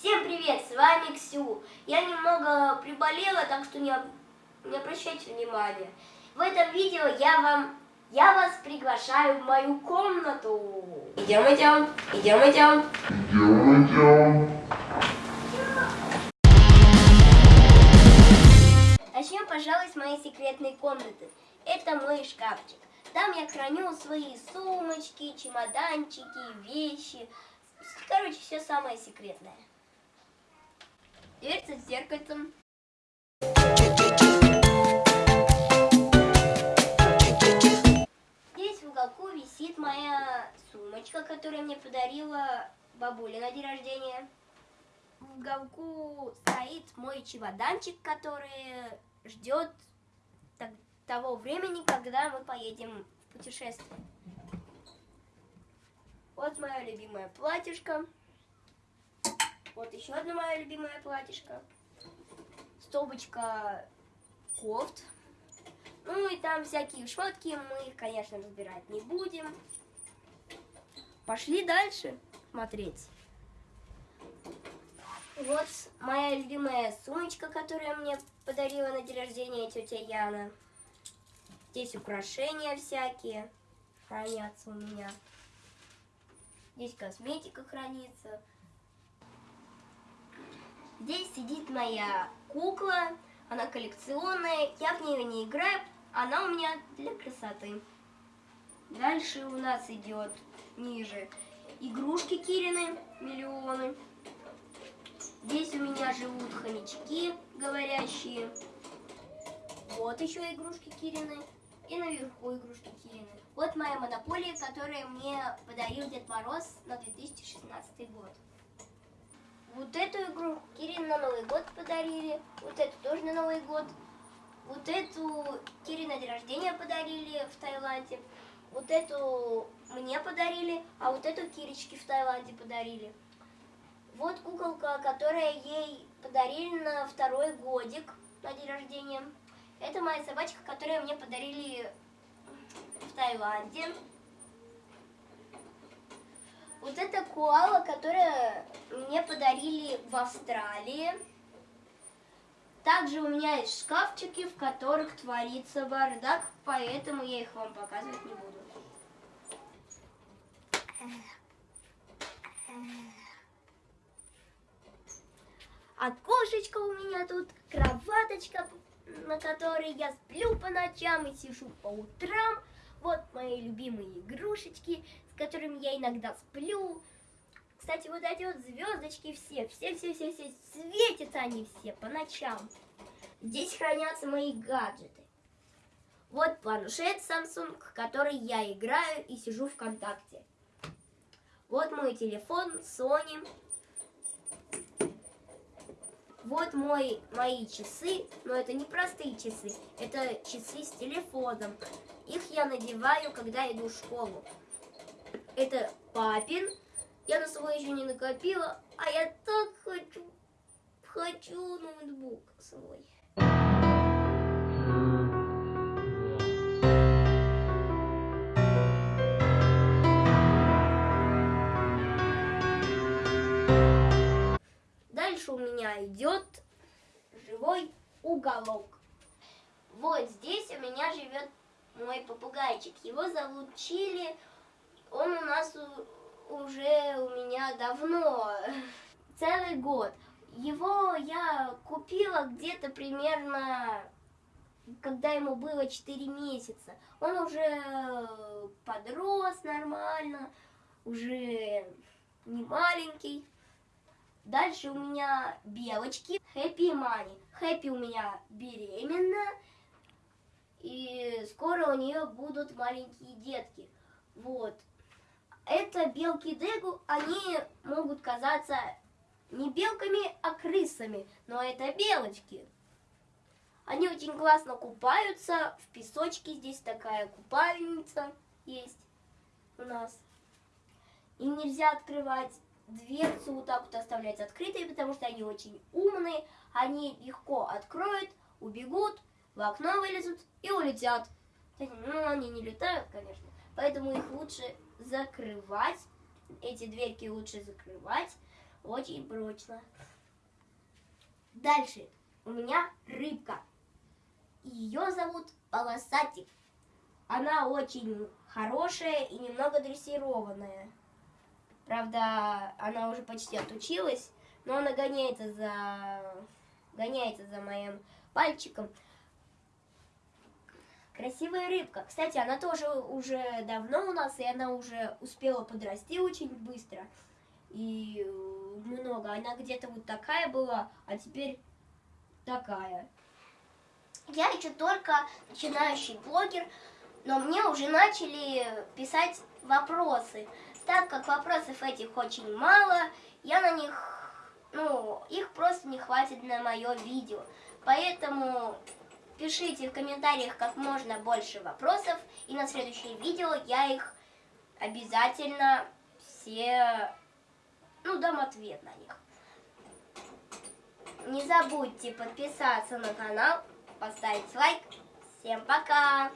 Всем привет, с вами Ксю. Я немного приболела, так что не, не обращайте внимания. В этом видео я вам, я вас приглашаю в мою комнату. Идем, идем, идем, идем. Идем, идем. Начнем, пожалуй, с моей секретной комнаты. Это мой шкафчик. Там я храню свои сумочки, чемоданчики, вещи. Короче, все самое секретное. Дверца с зеркальцем. Здесь в уголку висит моя сумочка, которую мне подарила бабуля на день рождения. В уголку стоит мой чемоданчик, который ждет того времени, когда мы поедем в путешествие. Вот мое любимое платьишко. Вот еще одно мое любимое платьишко. Стопочка кофт. Ну и там всякие шмотки, мы их, конечно, разбирать не будем. Пошли дальше смотреть. Вот моя любимая сумочка, которую мне подарила на день рождения тетя Яна. Здесь украшения всякие хранятся у меня. Здесь косметика хранится. Здесь сидит моя кукла. Она коллекционная. Я в нее не играю. Она у меня для красоты. Дальше у нас идет ниже игрушки Кирины, миллионы. Здесь у меня живут хомячки говорящие. Вот еще игрушки Кирины. И наверху игрушки Кирины. Вот моя монополия, которую мне подарил Дед Мороз на 2016 год. Вот эту игру Кирин на Новый год подарили. Вот эту тоже на Новый год. Вот эту Кирин на день рождения подарили в Таиланде. Вот эту мне подарили, а вот эту Кирочке в Таиланде подарили. Вот куколка, которая ей подарили на второй годик на день рождения. Это моя собачка, которую мне подарили в Таиланде. Вот это коала, которая мне подарили в Австралии. Также у меня есть шкафчики, в которых творится бардак, поэтому я их вам показывать не буду. Окошечко у меня тут, кроваточка, на которой я сплю по ночам и сижу по утрам. Вот мои любимые игрушечки, с которыми я иногда сплю. Кстати, вот эти вот звездочки все, все-все-все-все, светятся они все по ночам. Здесь хранятся мои гаджеты. Вот планшет Samsung, в который я играю и сижу ВКонтакте. Вот мой телефон Sony. Вот мой, мои часы, но это не простые часы, это часы с телефоном. Их я надеваю, когда иду в школу. Это папин. Я на свой еще не накопила, а я так хочу, хочу ноутбук свой. У меня идет живой уголок. Вот здесь у меня живет мой попугайчик. Его зовут Чили. Он у нас у- уже у меня давно, целый год. Его я купила где-то примерно, когда ему было 4 месяца. Он уже подрос нормально, уже не маленький. Дальше у меня белочки. Хэппи Мани. Хэппи у меня беременна. И скоро у нее будут маленькие детки. Вот. Это белки Дегу, они могут казаться не белками, а крысами. Но это белочки. Они очень классно купаются в песочке. Здесь такая купальница есть у нас. Им нельзя открывать дверцу, вот так вот оставлять открытой, потому что они очень умные. Они легко откроют, убегут, в окно вылезут и улетят. Ну, они не летают, конечно. Поэтому их лучше закрывать. Эти дверки лучше закрывать. очень прочно. Дальше у меня рыбка. Ее зовут Полосатик. Она очень хорошая и немного дрессированная. Правда, она уже почти отучилась, но она гоняется за, гоняется за моим пальчиком. Красивая рыбка. Кстати, она тоже уже давно у нас, и она уже успела подрасти очень быстро. И много. Она где-то вот такая была, а теперь такая. Я еще только начинающий блогер, но мне уже начали писать вопросы. Так как вопросов этих очень мало, я на них, ну, их просто не хватит на мое видео. Поэтому пишите в комментариях как можно больше вопросов, и на следующее видео я их обязательно все, ну, дам ответ на них. Не забудьте подписаться на канал, поставить лайк. Всем пока!